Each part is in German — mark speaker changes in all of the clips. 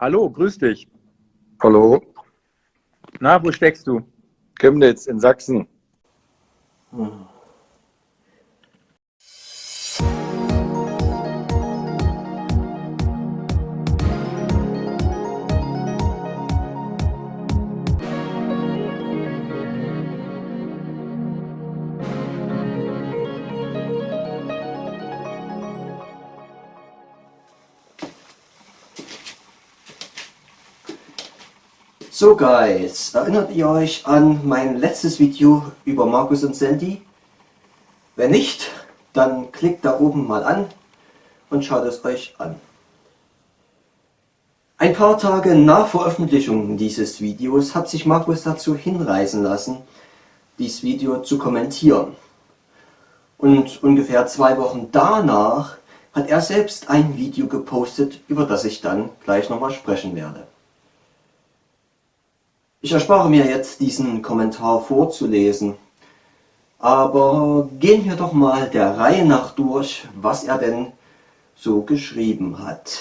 Speaker 1: Hallo, grüß dich.
Speaker 2: Hallo,
Speaker 1: Na, wo steckst du?
Speaker 2: Chemnitz in Sachsen.
Speaker 3: So Guys, erinnert ihr euch an mein letztes Video über Markus und Sandy? Wenn nicht, dann klickt da oben mal an und schaut es euch an. Ein paar Tage nach Veröffentlichung dieses Videos hat sich Markus dazu hinreißen lassen, dieses Video zu kommentieren. Und ungefähr zwei Wochen danach hat er selbst ein Video gepostet, über das ich dann gleich nochmal sprechen werde. Ich erspare mir jetzt diesen Kommentar vorzulesen, aber gehen wir doch mal der Reihe nach durch, was er denn so geschrieben hat.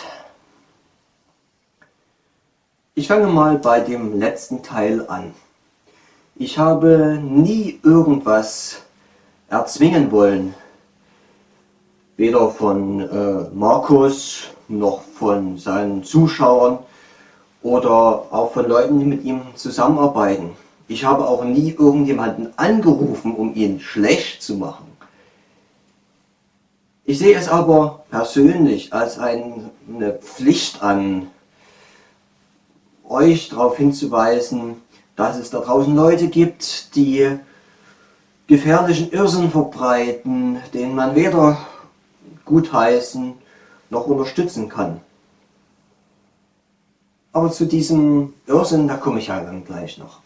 Speaker 3: Ich fange mal bei dem letzten Teil an. Ich habe nie irgendwas erzwingen wollen, weder von äh, Markus noch von seinen Zuschauern oder auch von Leuten, die mit ihm zusammenarbeiten. Ich habe auch nie irgendjemanden angerufen, um ihn schlecht zu machen. Ich sehe es aber persönlich als eine Pflicht an, euch darauf hinzuweisen, dass es da draußen Leute gibt, die gefährlichen Irrsinn verbreiten, den man weder gutheißen noch unterstützen kann. Aber zu diesem Irrsinn, da komme ich ja dann gleich noch.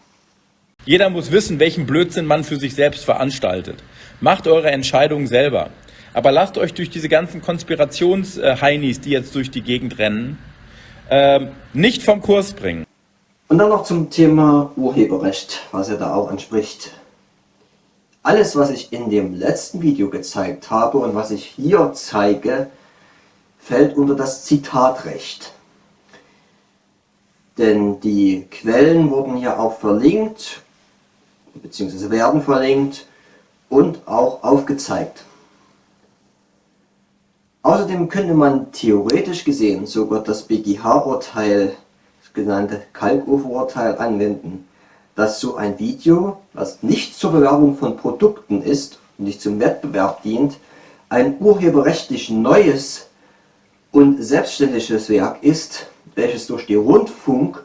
Speaker 1: Jeder muss wissen, welchen Blödsinn man für sich selbst veranstaltet. Macht eure Entscheidungen selber. Aber lasst euch durch diese ganzen Konspirationsheinis, die jetzt durch die Gegend rennen, ähm, nicht vom Kurs bringen.
Speaker 3: Und dann noch zum Thema Urheberrecht, was er da auch anspricht. Alles, was ich in dem letzten Video gezeigt habe und was ich hier zeige, fällt unter das Zitatrecht. Denn die Quellen wurden hier auch verlinkt, beziehungsweise werden verlinkt und auch aufgezeigt. Außerdem könnte man theoretisch gesehen sogar das BGH-Urteil, das genannte Kalkofer-Urteil, anwenden, dass so ein Video, was nicht zur Bewerbung von Produkten ist und nicht zum Wettbewerb dient, ein urheberrechtlich neues und selbstständiges Werk ist, welches durch die Rundfunk-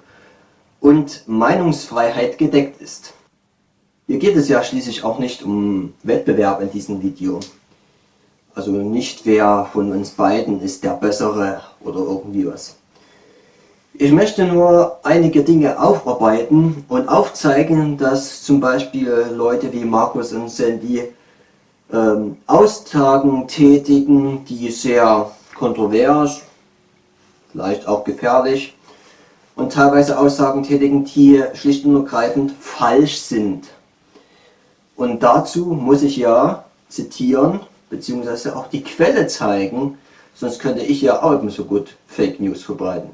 Speaker 3: und Meinungsfreiheit gedeckt ist. Hier geht es ja schließlich auch nicht um Wettbewerb in diesem Video. Also nicht wer von uns beiden ist der Bessere oder irgendwie was. Ich möchte nur einige Dinge aufarbeiten und aufzeigen, dass zum Beispiel Leute wie Markus und Sandy ähm, Austagen tätigen, die sehr kontrovers vielleicht auch gefährlich und teilweise Aussagen tätigen, die schlicht und ergreifend falsch sind. Und dazu muss ich ja zitieren, beziehungsweise auch die Quelle zeigen, sonst könnte ich ja auch ebenso gut Fake News verbreiten.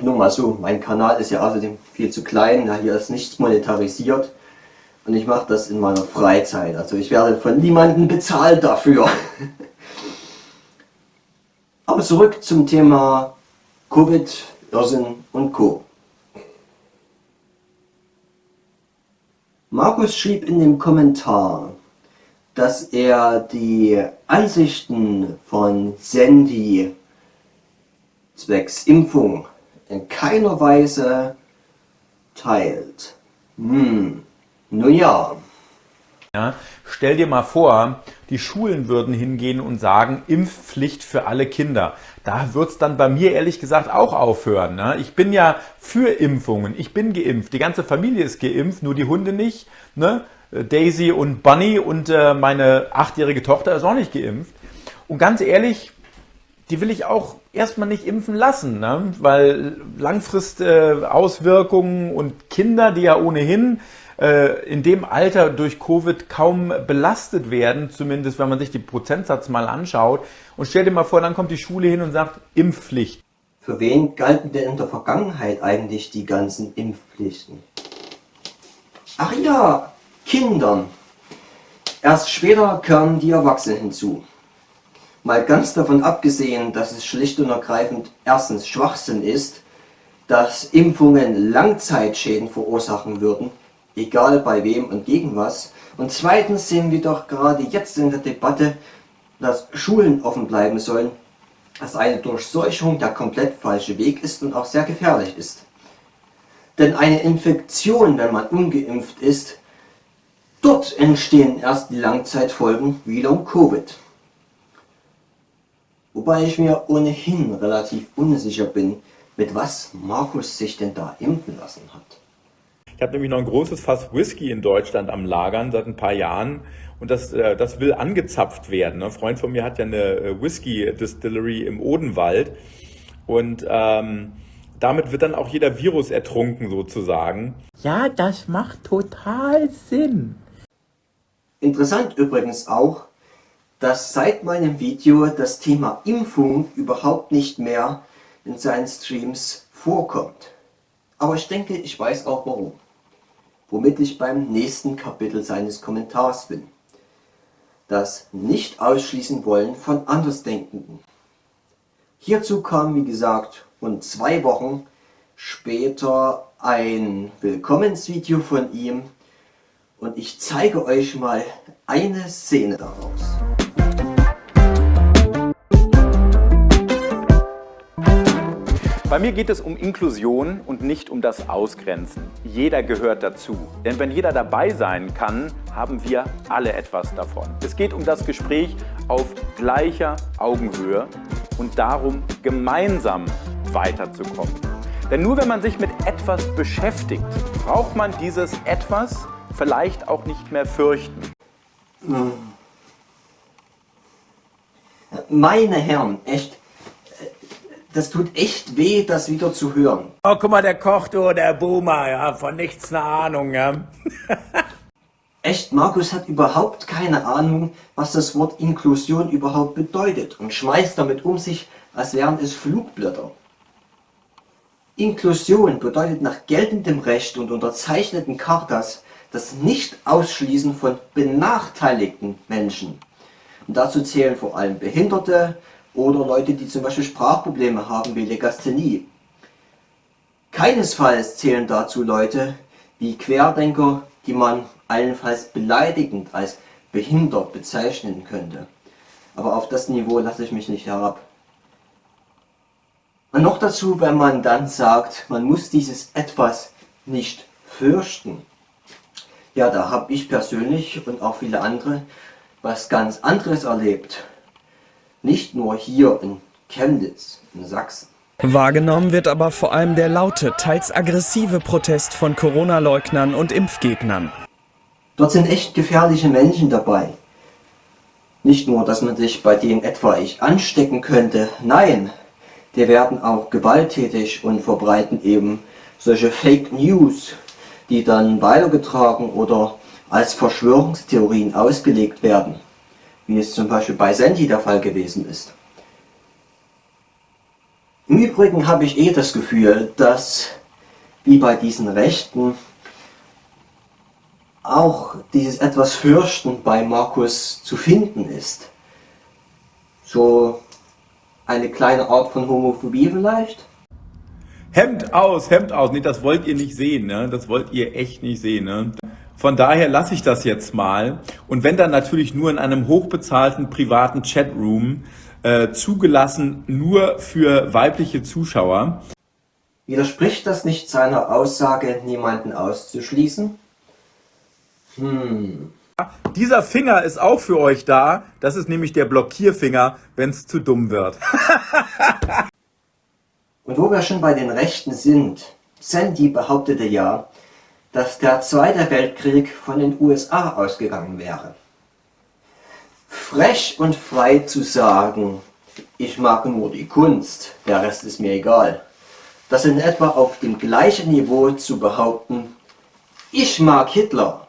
Speaker 3: Nur mal so, mein Kanal ist ja außerdem viel zu klein, ja, hier ist nichts monetarisiert und ich mache das in meiner Freizeit. Also ich werde von niemandem bezahlt dafür. Aber zurück zum Thema Covid, Irrsinn und Co. Markus schrieb in dem Kommentar, dass er die Ansichten von Sandy zwecks Impfung in keiner Weise teilt. Hm, nun ja.
Speaker 1: Ja, stell dir mal vor, die Schulen würden hingehen und sagen, Impfpflicht für alle Kinder. Da wird's dann bei mir ehrlich gesagt auch aufhören. Ne? Ich bin ja für Impfungen, ich bin geimpft, die ganze Familie ist geimpft, nur die Hunde nicht. Ne? Daisy und Bunny und äh, meine achtjährige Tochter ist auch nicht geimpft. Und ganz ehrlich, die will ich auch erstmal nicht impfen lassen, ne? weil Langfristauswirkungen äh, und Kinder, die ja ohnehin in dem Alter durch Covid kaum belastet werden, zumindest wenn man sich die Prozentsatz mal anschaut. Und stell dir mal vor, dann kommt die Schule hin und sagt Impfpflicht.
Speaker 3: Für wen galten denn in der Vergangenheit eigentlich die ganzen Impfpflichten? Ach ja, Kindern. Erst später kamen die Erwachsenen hinzu. Mal ganz davon abgesehen, dass es schlicht und ergreifend erstens Schwachsinn ist, dass Impfungen Langzeitschäden verursachen würden, egal bei wem und gegen was. Und zweitens sehen wir doch gerade jetzt in der Debatte, dass Schulen offen bleiben sollen, dass eine Durchseuchung der komplett falsche Weg ist und auch sehr gefährlich ist. Denn eine Infektion, wenn man ungeimpft ist, dort entstehen erst die Langzeitfolgen wie Long Covid. Wobei ich mir ohnehin relativ unsicher bin, mit was Markus sich denn da impfen lassen hat.
Speaker 1: Ich habe nämlich noch ein großes Fass Whisky in Deutschland am Lagern seit ein paar Jahren und das, äh, das will angezapft werden. Ein Freund von mir hat ja eine äh, Whisky-Distillery im Odenwald und ähm, damit wird dann auch jeder Virus ertrunken sozusagen.
Speaker 4: Ja, das macht total Sinn.
Speaker 3: Interessant übrigens auch, dass seit meinem Video das Thema Impfung überhaupt nicht mehr in seinen Streams vorkommt. Aber ich denke, ich weiß auch warum. Womit ich beim nächsten Kapitel seines Kommentars bin. Das Nicht-Ausschließen wollen von Andersdenkenden. Hierzu kam, wie gesagt, rund zwei Wochen später ein Willkommensvideo von ihm und ich zeige euch mal eine Szene daraus.
Speaker 1: Bei mir geht es um Inklusion und nicht um das Ausgrenzen. Jeder gehört dazu. Denn wenn jeder dabei sein kann, haben wir alle etwas davon. Es geht um das Gespräch auf gleicher Augenhöhe und darum, gemeinsam weiterzukommen. Denn nur wenn man sich mit etwas beschäftigt, braucht man dieses Etwas vielleicht auch nicht mehr fürchten.
Speaker 3: Meine Herren, echt, das tut echt weh, das wieder zu hören.
Speaker 4: Oh, guck mal, der Koch, du, der Boomer, ja, von nichts eine Ahnung, ja.
Speaker 3: Echt, Markus hat überhaupt keine Ahnung, was das Wort Inklusion überhaupt bedeutet und schmeißt damit um sich, als wären es Flugblätter. Inklusion bedeutet nach geltendem Recht und unterzeichneten Chartas das Nicht-Ausschließen von benachteiligten Menschen. Und dazu zählen vor allem Behinderte, oder Leute, die zum Beispiel Sprachprobleme haben wie Legasthenie. Keinesfalls zählen dazu Leute wie Querdenker, die man allenfalls beleidigend als behindert bezeichnen könnte. Aber auf das Niveau lasse ich mich nicht herab. Und noch dazu, wenn man dann sagt, man muss dieses etwas nicht fürchten. Ja, da habe ich persönlich und auch viele andere was ganz anderes erlebt. Nicht nur hier in Chemnitz, in Sachsen.
Speaker 5: Wahrgenommen wird aber vor allem der laute, teils aggressive Protest von Corona-Leugnern und Impfgegnern.
Speaker 3: Dort sind echt gefährliche Menschen dabei. Nicht nur, dass man sich bei denen etwaig anstecken könnte, nein, die werden auch gewalttätig und verbreiten eben solche Fake News, die dann weitergetragen oder als Verschwörungstheorien ausgelegt werden wie es zum Beispiel bei Sandy der Fall gewesen ist. Im Übrigen habe ich eh das Gefühl, dass wie bei diesen Rechten auch dieses etwas Fürchten bei Markus zu finden ist. So eine kleine Art von Homophobie vielleicht?
Speaker 1: Hemd aus, Hemd aus. Nee, das wollt ihr nicht sehen, ne? Das wollt ihr echt nicht sehen, ne? Von daher lasse ich das jetzt mal. Und wenn dann natürlich nur in einem hochbezahlten privaten Chatroom, äh, zugelassen nur für weibliche Zuschauer.
Speaker 3: Widerspricht das nicht seiner Aussage, niemanden auszuschließen? Hm.
Speaker 1: Dieser Finger ist auch für euch da. Das ist nämlich der Blockierfinger, wenn es zu dumm wird.
Speaker 3: Und wo wir schon bei den Rechten sind, Sandy behauptete ja, dass der Zweite Weltkrieg von den USA ausgegangen wäre. Frech und frei zu sagen, ich mag nur die Kunst, der Rest ist mir egal. Das in etwa auf dem gleichen Niveau zu behaupten, ich mag Hitler,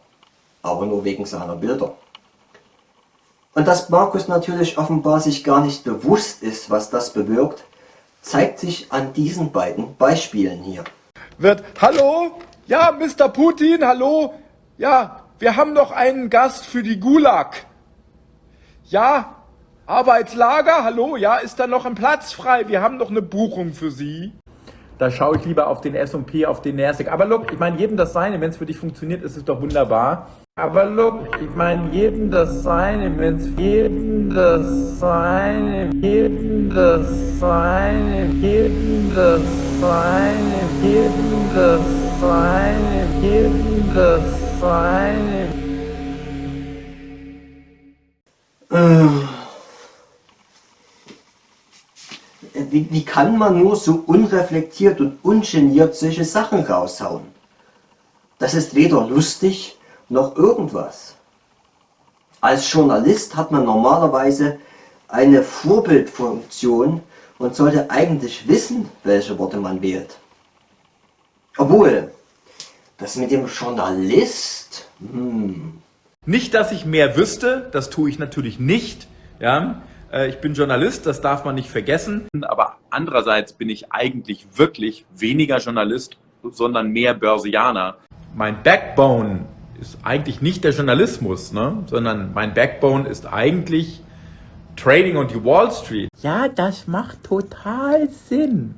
Speaker 3: aber nur wegen seiner Bilder. Und dass Markus natürlich offenbar sich gar nicht bewusst ist, was das bewirkt, zeigt sich an diesen beiden Beispielen hier.
Speaker 1: Wird, hallo? Ja, Mr. Putin, hallo? Ja, wir haben noch einen Gast für die Gulag. Ja, Arbeitslager, hallo? Ja, ist da noch ein Platz frei? Wir haben noch eine Buchung für Sie. Da schaue ich lieber auf den S&P, auf den Nasdaq. Aber look, ich meine, jedem das Seine, wenn es für dich funktioniert, ist es doch wunderbar. Aber look, ich meine, jedem das Seine, wenn es jedem das Seine, jedem das Seine, jedem das Seine, jedem das Seine, jedem das Seine.
Speaker 3: Wie, wie kann man nur so unreflektiert und ungeniert solche Sachen raushauen? Das ist weder lustig noch irgendwas. Als Journalist hat man normalerweise eine Vorbildfunktion und sollte eigentlich wissen, welche Worte man wählt. Obwohl, das mit dem Journalist, hm.
Speaker 1: Nicht, dass ich mehr wüsste, das tue ich natürlich nicht. Ja, äh, ich bin Journalist, das darf man nicht vergessen. Aber andererseits bin ich eigentlich wirklich weniger Journalist, sondern mehr Börsianer. Mein Backbone ist eigentlich nicht der Journalismus, ne? sondern mein Backbone ist eigentlich Trading und die Wall Street.
Speaker 4: Ja, das macht total Sinn.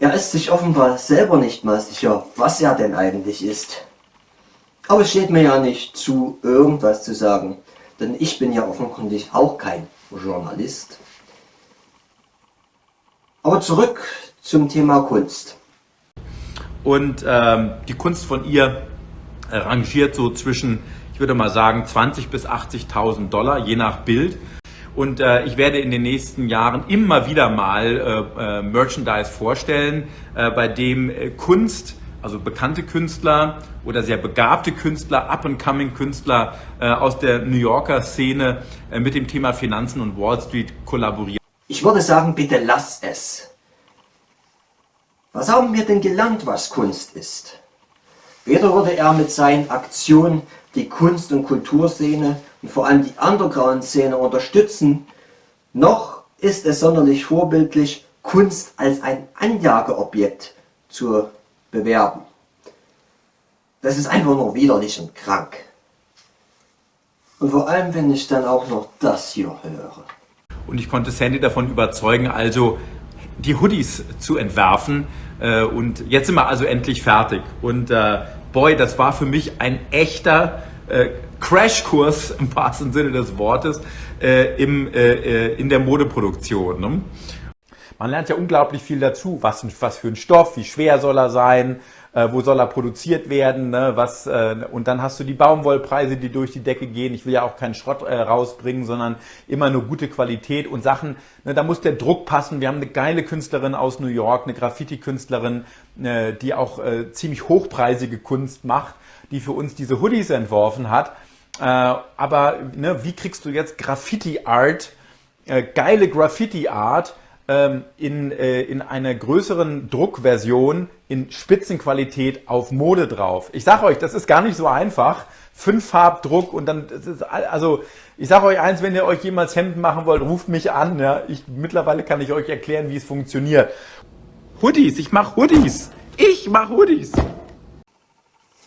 Speaker 3: Er ist sich offenbar selber nicht mal sicher, was er denn eigentlich ist. Aber es steht mir ja nicht zu, irgendwas zu sagen, denn ich bin ja offenkundig auch kein Journalist. Aber zurück zum Thema Kunst.
Speaker 1: Und ähm, die Kunst von ihr rangiert so zwischen, ich würde mal sagen, 20 bis 80.000 Dollar, je nach Bild. Und äh, ich werde in den nächsten Jahren immer wieder mal äh, äh, Merchandise vorstellen, äh, bei dem äh, Kunst, also bekannte Künstler oder sehr begabte Künstler, Up-and-Coming-Künstler aus der New Yorker Szene mit dem Thema Finanzen und Wall Street kollaborieren.
Speaker 3: Ich würde sagen, bitte lass es. Was haben wir denn gelernt, was Kunst ist? Weder würde er mit seinen Aktionen die Kunst- und Kulturszene und vor allem die Underground-Szene unterstützen, noch ist es sonderlich vorbildlich, Kunst als ein Anjageobjekt zu bewerben. Das ist einfach nur widerlich und krank. Und vor allem, wenn ich dann auch noch das hier höre.
Speaker 1: Und ich konnte Sandy davon überzeugen, also die Hoodies zu entwerfen. Äh, und jetzt sind wir also endlich fertig. Und äh, boy, das war für mich ein echter äh, Crashkurs im wahrsten Sinne des Wortes äh, im, äh, äh, in der Modeproduktion. Ne? Man lernt ja unglaublich viel dazu. Was, was für ein Stoff, wie schwer soll er sein, äh, wo soll er produziert werden, ne? was, äh, und dann hast du die Baumwollpreise, die durch die Decke gehen. Ich will ja auch keinen Schrott äh, rausbringen, sondern immer nur gute Qualität und Sachen, ne, da muss der Druck passen. Wir haben eine geile Künstlerin aus New York, eine Graffiti-Künstlerin, äh, die auch äh, ziemlich hochpreisige Kunst macht, die für uns diese Hoodies entworfen hat. Äh, aber ne, wie kriegst du jetzt Graffiti-Art, äh, geile Graffiti-Art, ähm, in, äh, in einer größeren Druckversion in Spitzenqualität auf Mode drauf. Ich sage euch, das ist gar nicht so einfach. Fünf-Farbdruck und dann, ist, also ich sage euch eins, wenn ihr euch jemals Hemden machen wollt, ruft mich an. Ja. Ich, mittlerweile kann ich euch erklären, wie es funktioniert. Hoodies, ich mache Hoodies. Ich mache Hoodies.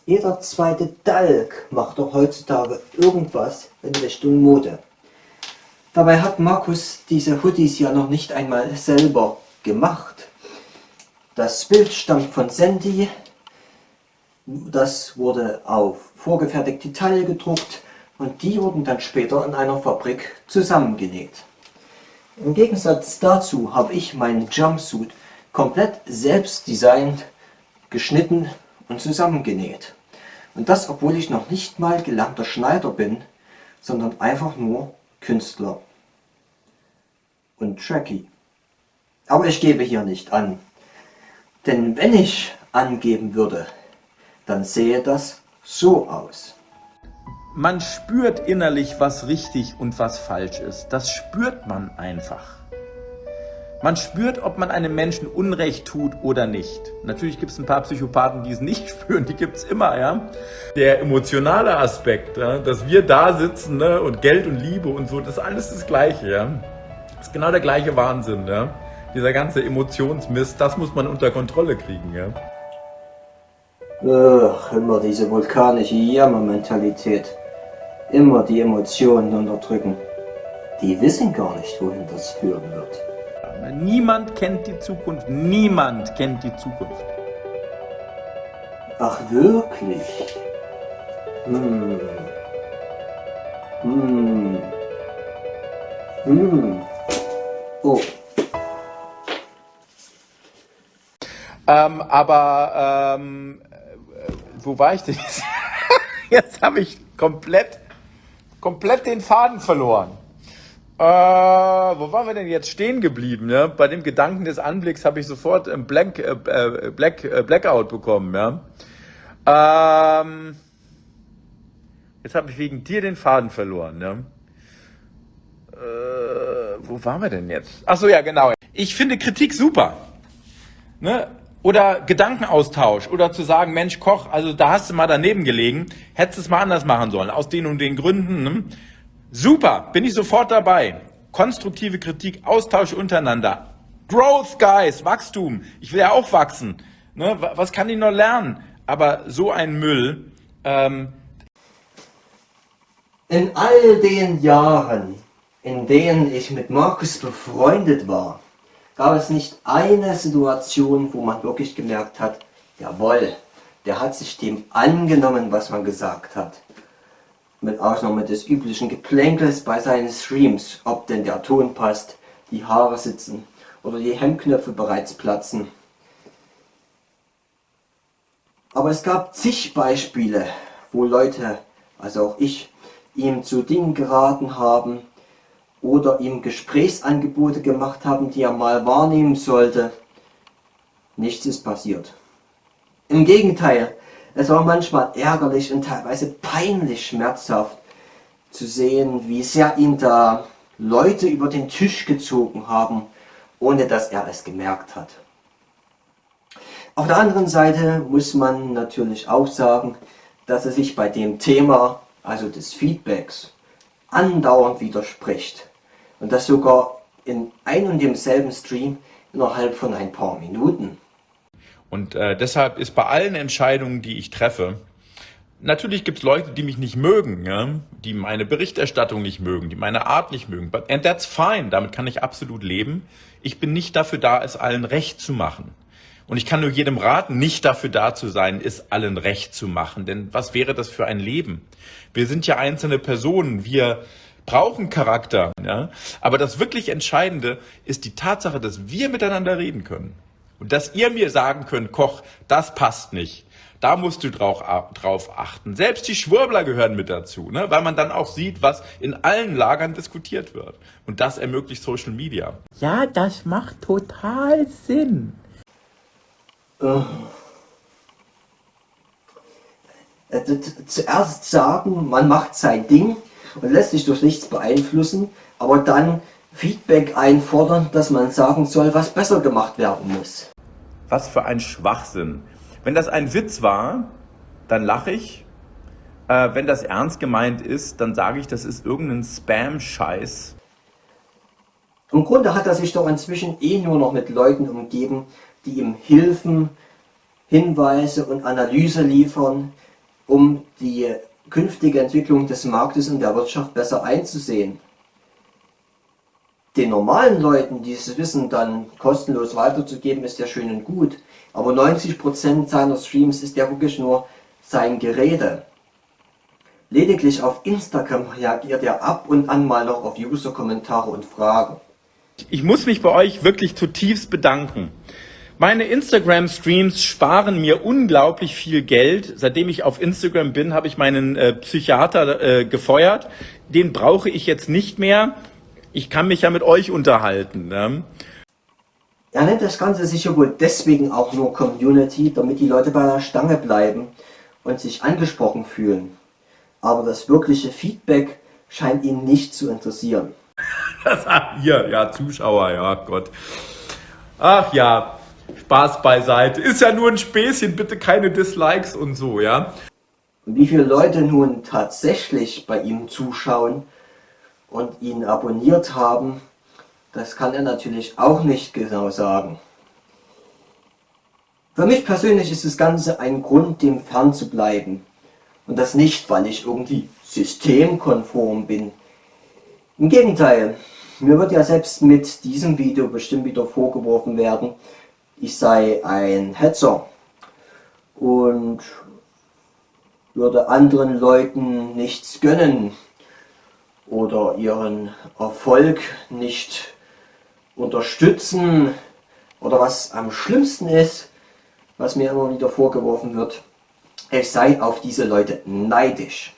Speaker 3: Jeder zweite Dalk macht doch heutzutage irgendwas in Richtung Mode. Dabei hat Markus diese Hoodies ja noch nicht einmal selber gemacht. Das Bild stammt von Sandy. Das wurde auf vorgefertigte Teile gedruckt und die wurden dann später in einer Fabrik zusammengenäht. Im Gegensatz dazu habe ich meinen Jumpsuit komplett selbst designt, geschnitten und zusammengenäht. Und das, obwohl ich noch nicht mal gelernter Schneider bin, sondern einfach nur Künstler und Tracky. Aber ich gebe hier nicht an. Denn wenn ich angeben würde, dann sähe das so aus.
Speaker 1: Man spürt innerlich, was richtig und was falsch ist. Das spürt man einfach. Man spürt, ob man einem Menschen Unrecht tut oder nicht. Natürlich gibt es ein paar Psychopathen, die es nicht spüren, die gibt es immer, ja. Der emotionale Aspekt, ja, dass wir da sitzen ne, und Geld und Liebe und so, das ist alles das Gleiche, ja. Das ist genau der gleiche Wahnsinn, ja. Dieser ganze Emotionsmist, das muss man unter Kontrolle kriegen, ja.
Speaker 3: Ach, immer diese vulkanische Jammermentalität. Immer die Emotionen unterdrücken. Die wissen gar nicht, wohin das führen wird.
Speaker 1: Niemand kennt die Zukunft. Niemand kennt die Zukunft.
Speaker 3: Ach, wirklich? Hm. Hm. Hm. Oh.
Speaker 1: Ähm, aber ähm, äh, wo war ich denn jetzt? jetzt habe ich komplett, komplett den Faden verloren. Äh, wo waren wir denn jetzt stehen geblieben? Ja? Bei dem Gedanken des Anblicks habe ich sofort ein Blank, äh, äh Black, äh, Blackout bekommen. Ja? Ähm, jetzt habe ich wegen dir den Faden verloren. Ja? Äh, wo waren wir denn jetzt? Ach so, ja, genau. Ich finde Kritik super. Ne? Oder Gedankenaustausch oder zu sagen, Mensch, Koch, also da hast du mal daneben gelegen, hättest es mal anders machen sollen, aus den und den Gründen. Ne? Super, bin ich sofort dabei. Konstruktive Kritik, Austausch untereinander. Growth, Guys, Wachstum. Ich will ja auch wachsen. Ne? Was kann ich noch lernen? Aber so ein Müll. Ähm
Speaker 3: in all den Jahren, in denen ich mit Markus befreundet war, gab es nicht eine Situation, wo man wirklich gemerkt hat, jawohl, der hat sich dem angenommen, was man gesagt hat mit Ausnahme des üblichen Geplänkels bei seinen Streams, ob denn der Ton passt, die Haare sitzen oder die Hemdknöpfe bereits platzen. Aber es gab zig Beispiele, wo Leute, also auch ich, ihm zu Dingen geraten haben oder ihm Gesprächsangebote gemacht haben, die er mal wahrnehmen sollte. Nichts ist passiert. Im Gegenteil, es war manchmal ärgerlich und teilweise peinlich schmerzhaft zu sehen, wie sehr ihn da Leute über den Tisch gezogen haben, ohne dass er es gemerkt hat. Auf der anderen Seite muss man natürlich auch sagen, dass er sich bei dem Thema, also des Feedbacks, andauernd widerspricht. Und das sogar in ein und demselben Stream innerhalb von ein paar Minuten.
Speaker 1: Und äh, deshalb ist bei allen Entscheidungen, die ich treffe, natürlich gibt es Leute, die mich nicht mögen, ja? die meine Berichterstattung nicht mögen, die meine Art nicht mögen. And that's fine, damit kann ich absolut leben. Ich bin nicht dafür da, es allen recht zu machen. Und ich kann nur jedem raten, nicht dafür da zu sein, es allen recht zu machen. Denn was wäre das für ein Leben? Wir sind ja einzelne Personen, wir brauchen Charakter. Ja? Aber das wirklich Entscheidende ist die Tatsache, dass wir miteinander reden können. Und dass ihr mir sagen könnt, Koch, das passt nicht. Da musst du drauf, drauf achten. Selbst die Schwurbler gehören mit dazu, ne? weil man dann auch sieht, was in allen Lagern diskutiert wird. Und das ermöglicht Social Media.
Speaker 4: Ja, das macht total Sinn.
Speaker 3: Äh, zuerst sagen, man macht sein Ding und lässt sich durch nichts beeinflussen, aber dann Feedback einfordern, dass man sagen soll, was besser gemacht werden muss.
Speaker 1: Was für ein Schwachsinn. Wenn das ein Witz war, dann lache ich. Äh, wenn das ernst gemeint ist, dann sage ich, das ist irgendein Spam-Scheiß.
Speaker 3: Im Grunde hat er sich doch inzwischen eh nur noch mit Leuten umgeben, die ihm Hilfen, Hinweise und Analyse liefern, um die künftige Entwicklung des Marktes und der Wirtschaft besser einzusehen den normalen Leuten dieses Wissen dann kostenlos weiterzugeben, ist ja schön und gut. Aber 90% seiner Streams ist ja wirklich nur sein Gerede. Lediglich auf Instagram reagiert er ab und an mal noch auf User-Kommentare und Fragen.
Speaker 1: Ich muss mich bei euch wirklich zutiefst bedanken. Meine Instagram-Streams sparen mir unglaublich viel Geld. Seitdem ich auf Instagram bin, habe ich meinen äh, Psychiater äh, gefeuert. Den brauche ich jetzt nicht mehr ich kann mich ja mit euch unterhalten. Ne?
Speaker 3: Er nennt das Ganze sicher wohl deswegen auch nur Community, damit die Leute bei der Stange bleiben und sich angesprochen fühlen. Aber das wirkliche Feedback scheint ihn nicht zu interessieren.
Speaker 1: Hier, ja, Zuschauer, ja Gott. Ach ja, Spaß beiseite. Ist ja nur ein Späßchen, bitte keine Dislikes und so, ja.
Speaker 3: Und wie viele Leute nun tatsächlich bei ihm zuschauen, und ihn abonniert haben, Das kann er natürlich auch nicht genau sagen. Für mich persönlich ist das Ganze ein Grund, dem fern zu bleiben. Und das nicht, weil ich irgendwie systemkonform bin. Im Gegenteil, mir wird ja selbst mit diesem Video bestimmt wieder vorgeworfen werden, ich sei ein Hetzer und würde anderen Leuten nichts gönnen oder ihren Erfolg nicht unterstützen oder was am schlimmsten ist, was mir immer wieder vorgeworfen wird, ich sei auf diese Leute neidisch.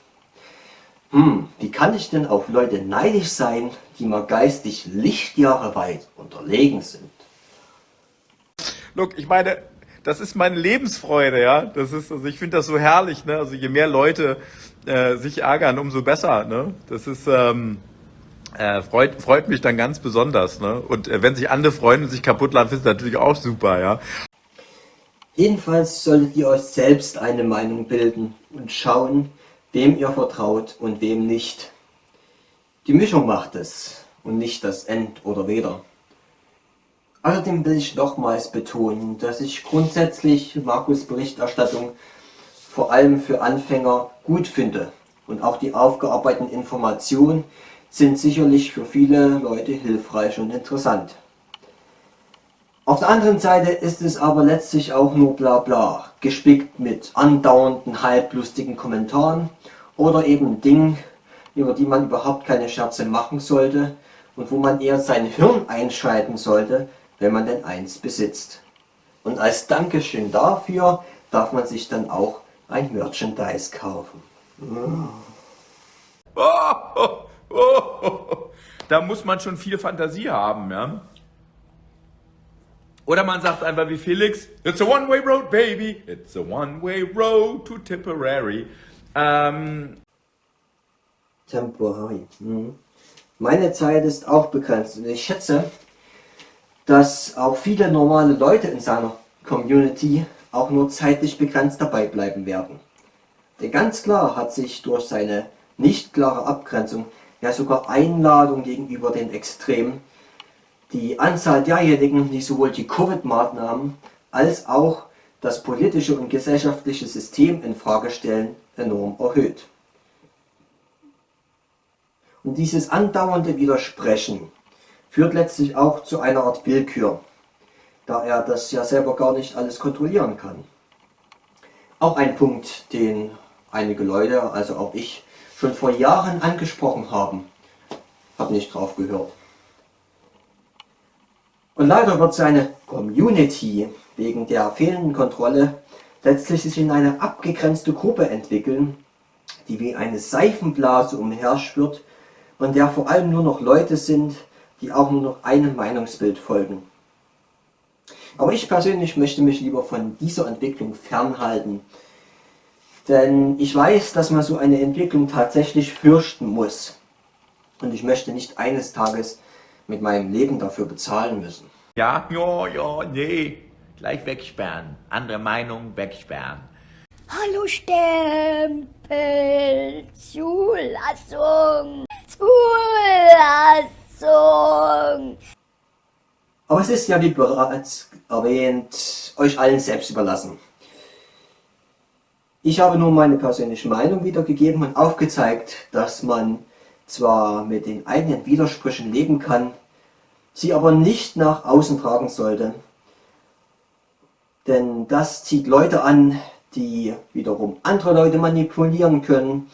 Speaker 3: Hm, wie kann ich denn auf Leute neidisch sein, die mir geistig Lichtjahre weit unterlegen sind?
Speaker 1: Look, ich meine, das ist meine Lebensfreude, ja. Das ist, also ich finde das so herrlich, ne? Also je mehr Leute äh, sich ärgern, umso besser, ne? Das ist, ähm, äh, freut, freut mich dann ganz besonders, ne? Und äh, wenn sich andere freuen und sich kaputt lachen, ist natürlich auch super, ja.
Speaker 3: Jedenfalls solltet ihr euch selbst eine Meinung bilden und schauen, wem ihr vertraut und wem nicht. Die Mischung macht es und nicht das End oder Weder. Außerdem will ich nochmals betonen, dass ich grundsätzlich Markus Berichterstattung vor allem für Anfänger gut finde und auch die aufgearbeiteten Informationen sind sicherlich für viele Leute hilfreich und interessant. Auf der anderen Seite ist es aber letztlich auch nur bla bla, gespickt mit andauernden halblustigen Kommentaren oder eben Dingen, über die man überhaupt keine Scherze machen sollte und wo man eher sein Hirn einschalten sollte, wenn man denn eins besitzt. Und als Dankeschön dafür darf man sich dann auch ein Merchandise kaufen.
Speaker 1: Oh, oh, oh, oh. Da muss man schon viel Fantasie haben, ja. Oder man sagt einfach wie Felix, it's a one-way road, baby. It's a one-way road to Tipperary. Ähm,
Speaker 3: Temporary. Mhm. Meine Zeit ist auch begrenzt und ich schätze, dass auch viele normale Leute in seiner Community auch nur zeitlich begrenzt dabei bleiben werden. Denn ganz klar hat sich durch seine nicht klare Abgrenzung, ja sogar Einladung gegenüber den Extremen, die Anzahl derjenigen, die sowohl die Covid-Maßnahmen als auch das politische und gesellschaftliche System in Frage stellen, enorm erhöht. Und dieses andauernde Widersprechen führt letztlich auch zu einer Art Willkür, da er das ja selber gar nicht alles kontrollieren kann. Auch ein Punkt, den einige Leute, also auch ich, schon vor Jahren angesprochen haben, habe nicht drauf gehört. Und leider wird seine Community wegen der fehlenden Kontrolle letztlich sich in eine abgegrenzte Gruppe entwickeln, die wie eine Seifenblase umherschwirrt und der vor allem nur noch Leute sind, die auch nur noch einem Meinungsbild folgen. Aber ich persönlich möchte mich lieber von dieser Entwicklung fernhalten. Denn ich weiß, dass man so eine Entwicklung tatsächlich fürchten muss. Und ich möchte nicht eines Tages mit meinem Leben dafür bezahlen müssen.
Speaker 4: Ja, ja, ja, nee. Gleich wegsperren. Andere Meinung wegsperren.
Speaker 6: Hallo Stempel, Zulassung.
Speaker 3: Aber es ist ja, wie bereits erwähnt, euch allen selbst überlassen. Ich habe nur meine persönliche Meinung wiedergegeben und aufgezeigt, dass man zwar mit den eigenen Widersprüchen leben kann, sie aber nicht nach außen tragen sollte. Denn das zieht Leute an, die wiederum andere Leute manipulieren können.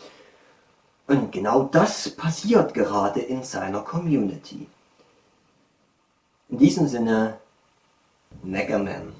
Speaker 3: Und genau das passiert gerade in seiner Community. In diesem Sinne, Megaman.